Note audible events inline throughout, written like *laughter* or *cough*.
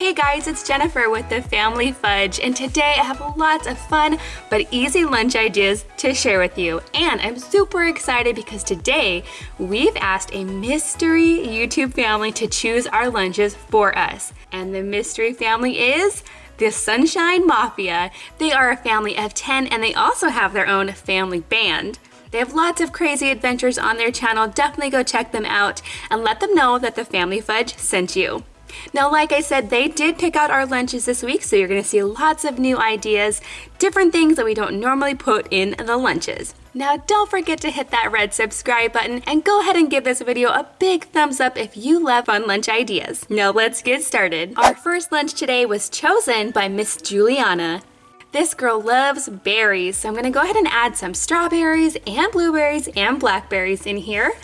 Hey guys, it's Jennifer with the Family Fudge, and today I have lots of fun but easy lunch ideas to share with you. And I'm super excited because today we've asked a mystery YouTube family to choose our lunches for us. And the mystery family is the Sunshine Mafia. They are a family of 10 and they also have their own family band. They have lots of crazy adventures on their channel. Definitely go check them out and let them know that the Family Fudge sent you. Now, like I said, they did pick out our lunches this week, so you're gonna see lots of new ideas, different things that we don't normally put in the lunches. Now, don't forget to hit that red subscribe button and go ahead and give this video a big thumbs up if you love fun lunch ideas. Now, let's get started. Our first lunch today was chosen by Miss Juliana. This girl loves berries, so I'm gonna go ahead and add some strawberries and blueberries and blackberries in here.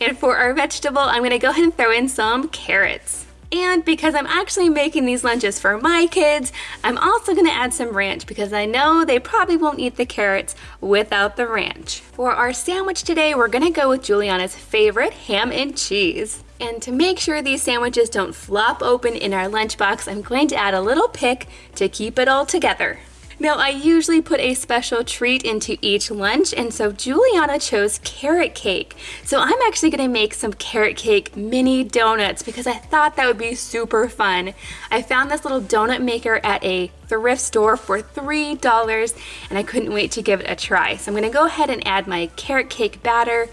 And for our vegetable, I'm gonna go ahead and throw in some carrots. And because I'm actually making these lunches for my kids, I'm also gonna add some ranch because I know they probably won't eat the carrots without the ranch. For our sandwich today, we're gonna go with Juliana's favorite ham and cheese. And to make sure these sandwiches don't flop open in our lunchbox, I'm going to add a little pick to keep it all together. Now I usually put a special treat into each lunch and so Juliana chose carrot cake. So I'm actually gonna make some carrot cake mini donuts because I thought that would be super fun. I found this little donut maker at a thrift store for $3 and I couldn't wait to give it a try. So I'm gonna go ahead and add my carrot cake batter.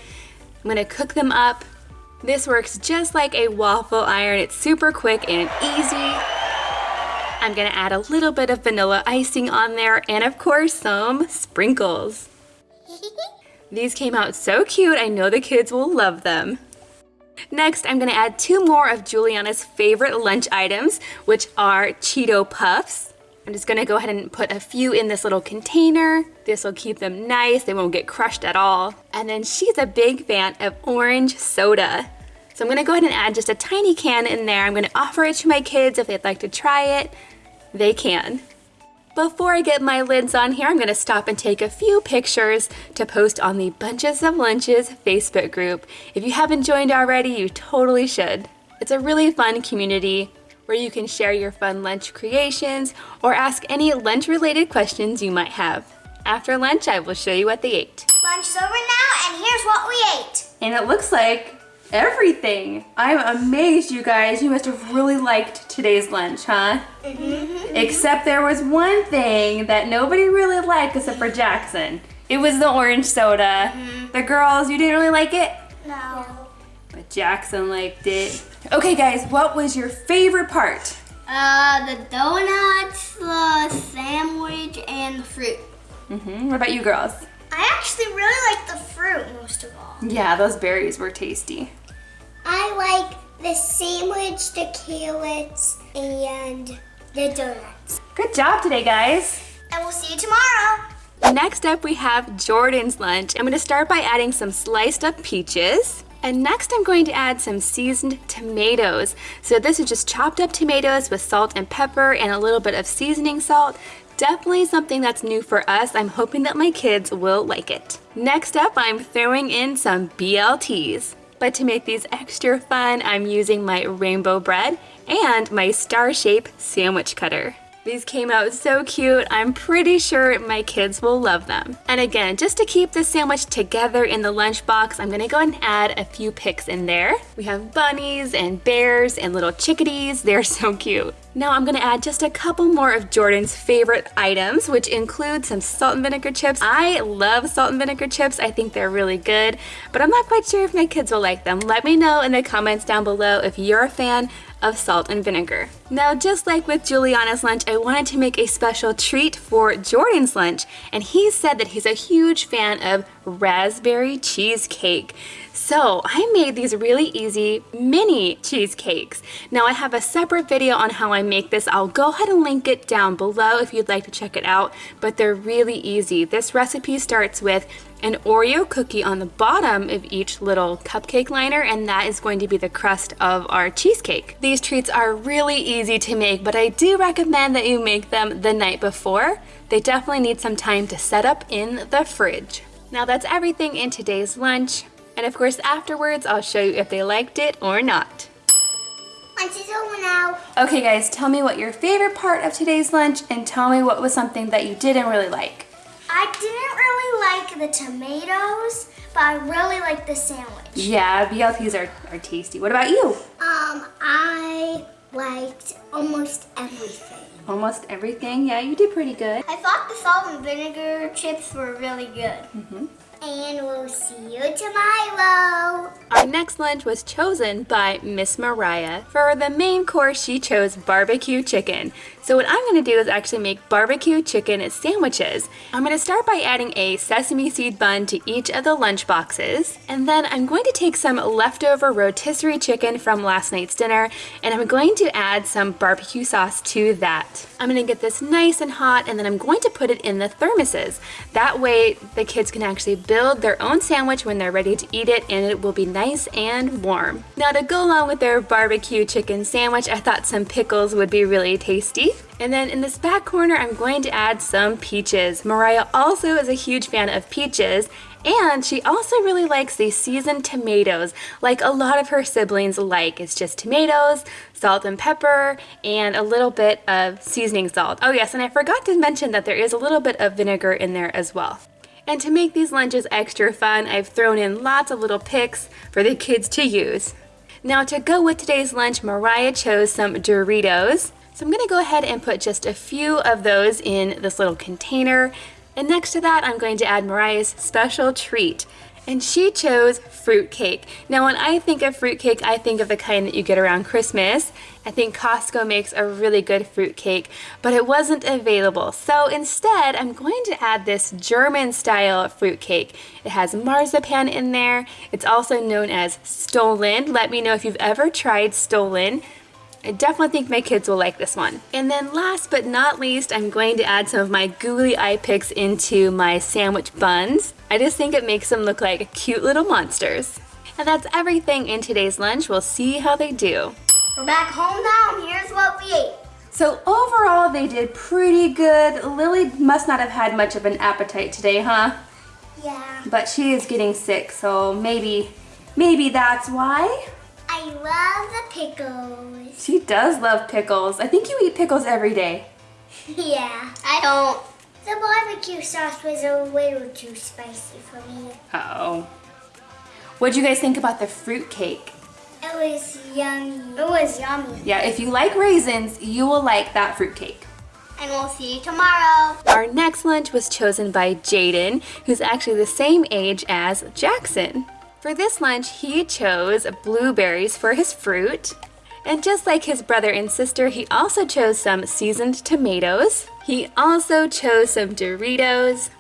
I'm gonna cook them up. This works just like a waffle iron. It's super quick and easy. I'm gonna add a little bit of vanilla icing on there and of course some sprinkles. *laughs* These came out so cute, I know the kids will love them. Next, I'm gonna add two more of Juliana's favorite lunch items, which are Cheeto Puffs. I'm just gonna go ahead and put a few in this little container. This will keep them nice, they won't get crushed at all. And then she's a big fan of orange soda. So I'm gonna go ahead and add just a tiny can in there. I'm gonna offer it to my kids if they'd like to try it they can. Before I get my lids on here, I'm going to stop and take a few pictures to post on the Bunches of Lunches Facebook group. If you haven't joined already, you totally should. It's a really fun community where you can share your fun lunch creations or ask any lunch related questions you might have. After lunch, I will show you what they ate. Lunch's over now and here's what we ate. And it looks like everything. I'm amazed, you guys. You must have really liked today's lunch, huh? Mm -hmm. Except there was one thing that nobody really liked except for Jackson. It was the orange soda. Mm -hmm. The girls, you didn't really like it? No. But Jackson liked it. Okay, guys, what was your favorite part? Uh, the donuts, the sandwich, and the fruit. Mm -hmm. What about you girls? I actually really like the fruit most of all. Yeah, those berries were tasty. I like the sandwich, the carrots, and the donuts. Good job today, guys. And we'll see you tomorrow. Next up, we have Jordan's lunch. I'm gonna start by adding some sliced up peaches. And next I'm going to add some seasoned tomatoes. So this is just chopped up tomatoes with salt and pepper and a little bit of seasoning salt. Definitely something that's new for us. I'm hoping that my kids will like it. Next up, I'm throwing in some BLTs. But to make these extra fun, I'm using my rainbow bread and my star shape sandwich cutter. These came out so cute. I'm pretty sure my kids will love them. And again, just to keep this sandwich together in the lunchbox, I'm gonna go and add a few picks in there. We have bunnies and bears and little chickadees. They're so cute. Now I'm gonna add just a couple more of Jordan's favorite items, which include some salt and vinegar chips. I love salt and vinegar chips. I think they're really good, but I'm not quite sure if my kids will like them. Let me know in the comments down below if you're a fan of salt and vinegar. Now, just like with Juliana's lunch, I wanted to make a special treat for Jordan's lunch, and he said that he's a huge fan of raspberry cheesecake. So I made these really easy mini cheesecakes. Now I have a separate video on how I make this. I'll go ahead and link it down below if you'd like to check it out, but they're really easy. This recipe starts with an Oreo cookie on the bottom of each little cupcake liner and that is going to be the crust of our cheesecake. These treats are really easy to make but I do recommend that you make them the night before. They definitely need some time to set up in the fridge. Now that's everything in today's lunch and of course afterwards I'll show you if they liked it or not. Lunch is over now. Okay guys, tell me what your favorite part of today's lunch and tell me what was something that you didn't really like. I didn't really like the tomatoes, but I really like the sandwich. Yeah, BLTs are, are tasty. What about you? Um, I liked almost everything. Almost everything. Yeah, you did pretty good. I thought the salt and vinegar chips were really good. Mm-hmm. And we'll see you tomorrow. Our next lunch was chosen by Miss Mariah. For the main course, she chose barbecue chicken. So what I'm gonna do is actually make barbecue chicken sandwiches. I'm gonna start by adding a sesame seed bun to each of the lunch boxes. And then I'm going to take some leftover rotisserie chicken from last night's dinner and I'm going to add some barbecue sauce to that. I'm gonna get this nice and hot and then I'm going to put it in the thermoses. That way the kids can actually build their own sandwich when they're ready to eat it and it will be nice and warm. Now to go along with their barbecue chicken sandwich, I thought some pickles would be really tasty. And then in this back corner, I'm going to add some peaches. Mariah also is a huge fan of peaches, and she also really likes these seasoned tomatoes, like a lot of her siblings like. It's just tomatoes, salt and pepper, and a little bit of seasoning salt. Oh yes, and I forgot to mention that there is a little bit of vinegar in there as well. And to make these lunches extra fun, I've thrown in lots of little picks for the kids to use. Now to go with today's lunch, Mariah chose some Doritos. So I'm gonna go ahead and put just a few of those in this little container. And next to that, I'm going to add Mariah's special treat. And she chose fruitcake. Now when I think of fruitcake, I think of the kind that you get around Christmas. I think Costco makes a really good fruitcake, but it wasn't available. So instead, I'm going to add this German style fruitcake. It has marzipan in there. It's also known as Stollen. Let me know if you've ever tried Stollen. I definitely think my kids will like this one. And then last but not least, I'm going to add some of my googly eye picks into my sandwich buns. I just think it makes them look like cute little monsters. And that's everything in today's lunch. We'll see how they do. We're back home now, and here's what we ate. So overall, they did pretty good. Lily must not have had much of an appetite today, huh? Yeah. But she is getting sick, so maybe, maybe that's why. I love the pickles. She does love pickles. I think you eat pickles every day. *laughs* yeah, I don't. The barbecue sauce was a little too spicy for me. Uh oh What'd you guys think about the fruit cake? It was yummy. It was yummy. Yeah, if you like raisins, you will like that fruit cake. And we'll see you tomorrow. Our next lunch was chosen by Jaden, who's actually the same age as Jackson. For this lunch, he chose blueberries for his fruit. And just like his brother and sister, he also chose some seasoned tomatoes. He also chose some Doritos.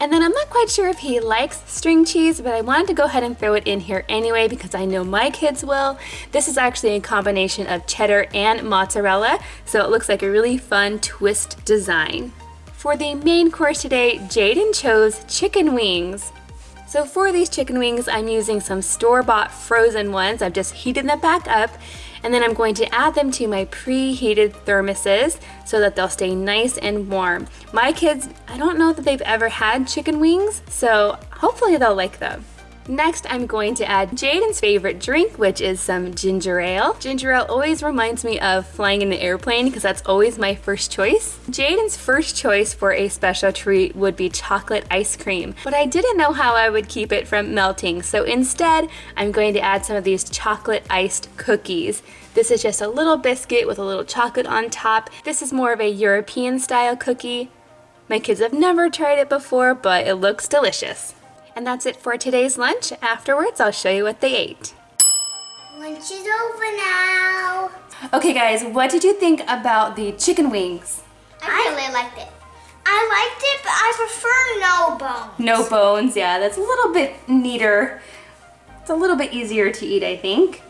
And then I'm not quite sure if he likes string cheese, but I wanted to go ahead and throw it in here anyway because I know my kids will. This is actually a combination of cheddar and mozzarella, so it looks like a really fun twist design. For the main course today, Jaden chose chicken wings. So for these chicken wings, I'm using some store-bought frozen ones. I've just heated them back up and then I'm going to add them to my preheated thermoses so that they'll stay nice and warm. My kids, I don't know that they've ever had chicken wings, so hopefully they'll like them. Next, I'm going to add Jaden's favorite drink, which is some ginger ale. Ginger ale always reminds me of flying in an airplane because that's always my first choice. Jaden's first choice for a special treat would be chocolate ice cream, but I didn't know how I would keep it from melting, so instead, I'm going to add some of these chocolate iced cookies. This is just a little biscuit with a little chocolate on top. This is more of a European style cookie. My kids have never tried it before, but it looks delicious. And that's it for today's lunch. Afterwards, I'll show you what they ate. Lunch is over now. Okay guys, what did you think about the chicken wings? I really liked it. I liked it, but I prefer no bones. No bones, yeah, that's a little bit neater. It's a little bit easier to eat, I think.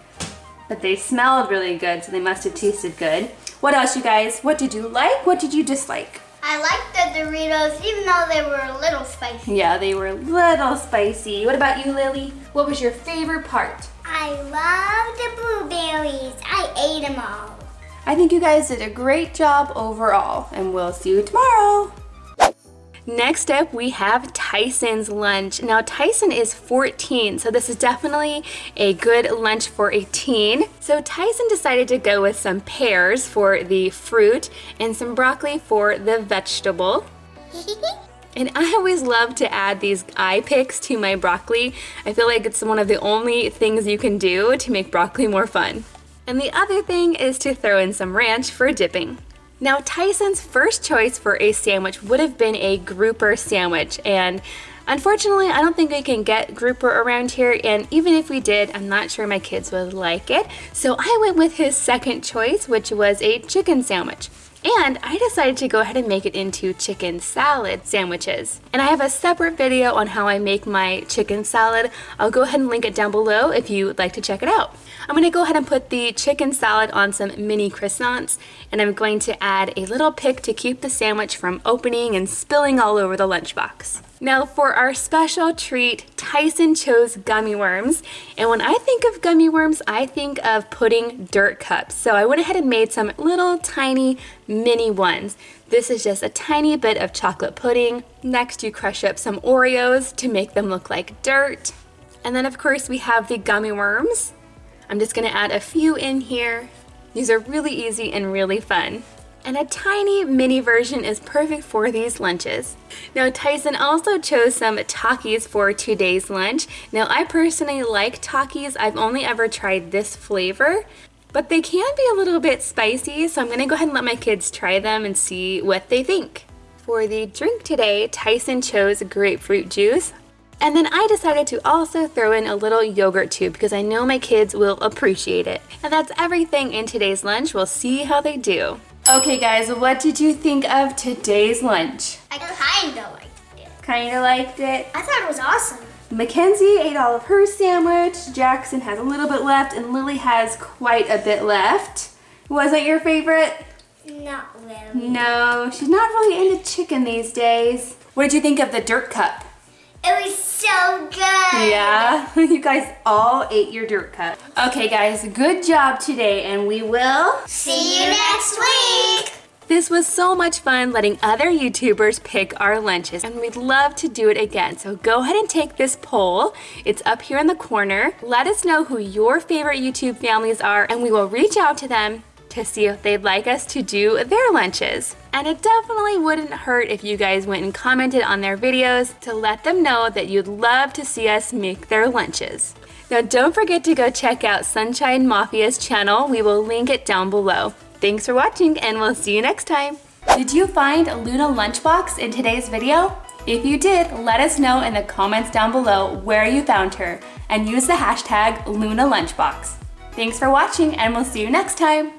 But they smelled really good, so they must have tasted good. What else, you guys? What did you like? What did you dislike? I liked the Doritos, even though they were a little spicy. Yeah, they were a little spicy. What about you, Lily? What was your favorite part? I love the blueberries. I ate them all. I think you guys did a great job overall, and we'll see you tomorrow. Next up, we have Tyson's lunch. Now, Tyson is 14, so this is definitely a good lunch for a teen. So Tyson decided to go with some pears for the fruit and some broccoli for the vegetable. *laughs* And I always love to add these eye picks to my broccoli. I feel like it's one of the only things you can do to make broccoli more fun. And the other thing is to throw in some ranch for dipping. Now Tyson's first choice for a sandwich would have been a grouper sandwich and unfortunately I don't think we can get grouper around here and even if we did I'm not sure my kids would like it so I went with his second choice which was a chicken sandwich. And I decided to go ahead and make it into chicken salad sandwiches. And I have a separate video on how I make my chicken salad. I'll go ahead and link it down below if you would like to check it out. I'm to go ahead and put the chicken salad on some mini croissants and I'm going to add a little pick to keep the sandwich from opening and spilling all over the lunchbox. Now for our special treat, Tyson chose gummy worms. And when I think of gummy worms, I think of pudding dirt cups. So I went ahead and made some little tiny mini ones. This is just a tiny bit of chocolate pudding. Next you crush up some Oreos to make them look like dirt. And then of course we have the gummy worms. I'm just gonna add a few in here. These are really easy and really fun and a tiny mini version is perfect for these lunches. Now Tyson also chose some Takis for today's lunch. Now I personally like Takis. I've only ever tried this flavor, but they can be a little bit spicy, so I'm gonna go ahead and let my kids try them and see what they think. For the drink today, Tyson chose grapefruit juice. And then I decided to also throw in a little yogurt tube because I know my kids will appreciate it. And that's everything in today's lunch. We'll see how they do. Okay guys, what did you think of today's lunch? I kinda liked it. Kinda liked it? I thought it was awesome. Mackenzie ate all of her sandwich, Jackson has a little bit left, and Lily has quite a bit left. Was it your favorite? Not really. No, she's not really into chicken these days. What did you think of the dirt cup? It was so good. Yeah, *laughs* you guys all ate your dirt cup. Okay guys, good job today and we will see you next week. This was so much fun letting other YouTubers pick our lunches and we'd love to do it again. So go ahead and take this poll. It's up here in the corner. Let us know who your favorite YouTube families are and we will reach out to them to see if they'd like us to do their lunches. And it definitely wouldn't hurt if you guys went and commented on their videos to let them know that you'd love to see us make their lunches. Now don't forget to go check out Sunshine Mafia's channel. We will link it down below. Thanks for watching and we'll see you next time. Did you find a Luna Lunchbox in today's video? If you did, let us know in the comments down below where you found her and use the hashtag Luna Lunchbox. Thanks for watching and we'll see you next time.